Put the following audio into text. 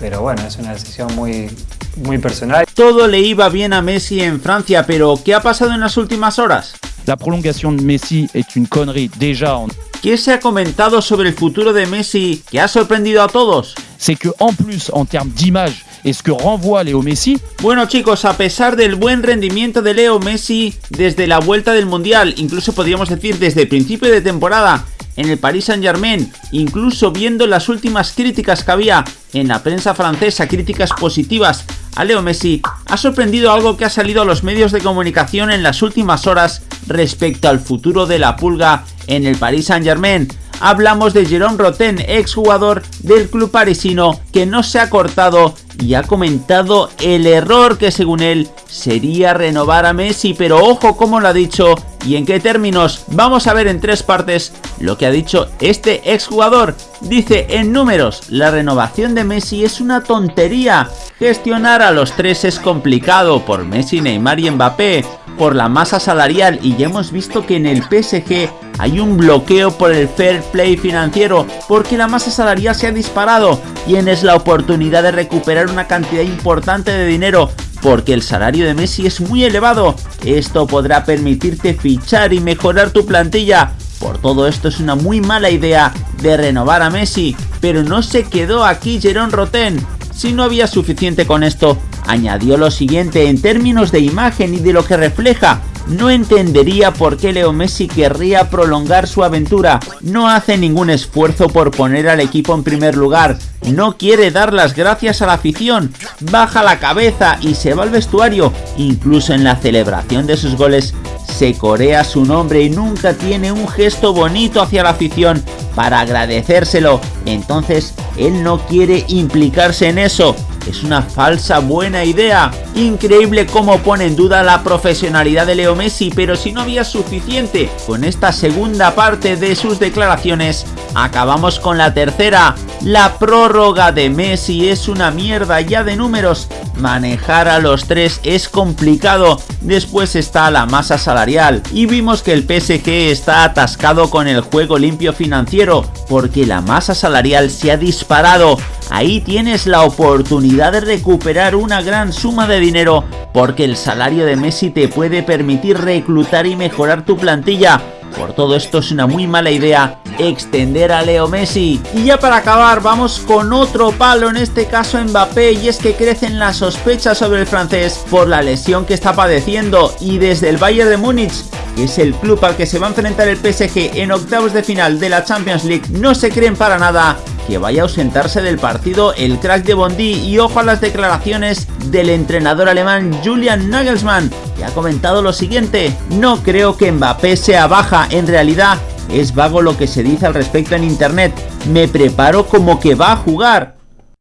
pero bueno, es una decisión muy, muy personal. Todo le iba bien a Messi en Francia, pero ¿qué ha pasado en las últimas horas? La prolongation de Messi est une connerie déjà ¿Qué se ha comentado sobre el futuro de Messi que ha sorprendido a todos? c'est que en plus en termes d'image et ce que renvoie Léo Messi, Bueno chicos, a pesar del buen rendimiento de Leo Messi desde la vuelta del Mundial, incluso podríamos decir desde el principio de temporada en el Paris Saint Germain, incluso viendo las últimas críticas que había en la prensa francesa, críticas positivas a Leo Messi, ha sorprendido algo que ha salido a los medios de comunicación en las últimas horas respecto al futuro de la pulga en el Paris Saint Germain. Hablamos de Jérôme Roten, exjugador del club parisino, que no se ha cortado y ha comentado el error que según él sería renovar a Messi, pero ojo cómo lo ha dicho y en qué términos. Vamos a ver en tres partes lo que ha dicho este exjugador. Dice en números, la renovación de Messi es una tontería. Gestionar a los tres es complicado por Messi, Neymar y Mbappé, por la masa salarial y ya hemos visto que en el PSG hay un bloqueo por el fair play financiero porque la masa salarial se ha disparado. Tienes la oportunidad de recuperar una cantidad importante de dinero porque el salario de Messi es muy elevado. Esto podrá permitirte fichar y mejorar tu plantilla. Por todo esto es una muy mala idea de renovar a Messi, pero no se quedó aquí Jerón Roten. Si no había suficiente con esto, añadió lo siguiente en términos de imagen y de lo que refleja. No entendería por qué Leo Messi querría prolongar su aventura. No hace ningún esfuerzo por poner al equipo en primer lugar. No quiere dar las gracias a la afición. Baja la cabeza y se va al vestuario. Incluso en la celebración de sus goles se corea su nombre y nunca tiene un gesto bonito hacia la afición para agradecérselo. Entonces él no quiere implicarse en eso. Es una falsa buena idea. Increíble cómo pone en duda la profesionalidad de Leo Messi, pero si no había suficiente con esta segunda parte de sus declaraciones, acabamos con la tercera. La prórroga de Messi es una mierda ya de números. Manejar a los tres es complicado. Después está la masa salarial. Y vimos que el PSG está atascado con el juego limpio financiero, porque la masa salarial se ha disparado. Ahí tienes la oportunidad de recuperar una gran suma de dinero porque el salario de Messi te puede permitir reclutar y mejorar tu plantilla. Por todo esto es una muy mala idea extender a Leo Messi. Y ya para acabar vamos con otro palo, en este caso Mbappé, y es que crecen las sospechas sobre el francés por la lesión que está padeciendo y desde el Bayern de Múnich que es el club al que se va a enfrentar el PSG en octavos de final de la Champions League, no se creen para nada que vaya a ausentarse del partido el crack de Bondi y ojo a las declaraciones del entrenador alemán Julian Nagelsmann, que ha comentado lo siguiente, no creo que Mbappé sea baja, en realidad es vago lo que se dice al respecto en internet, me preparo como que va a jugar,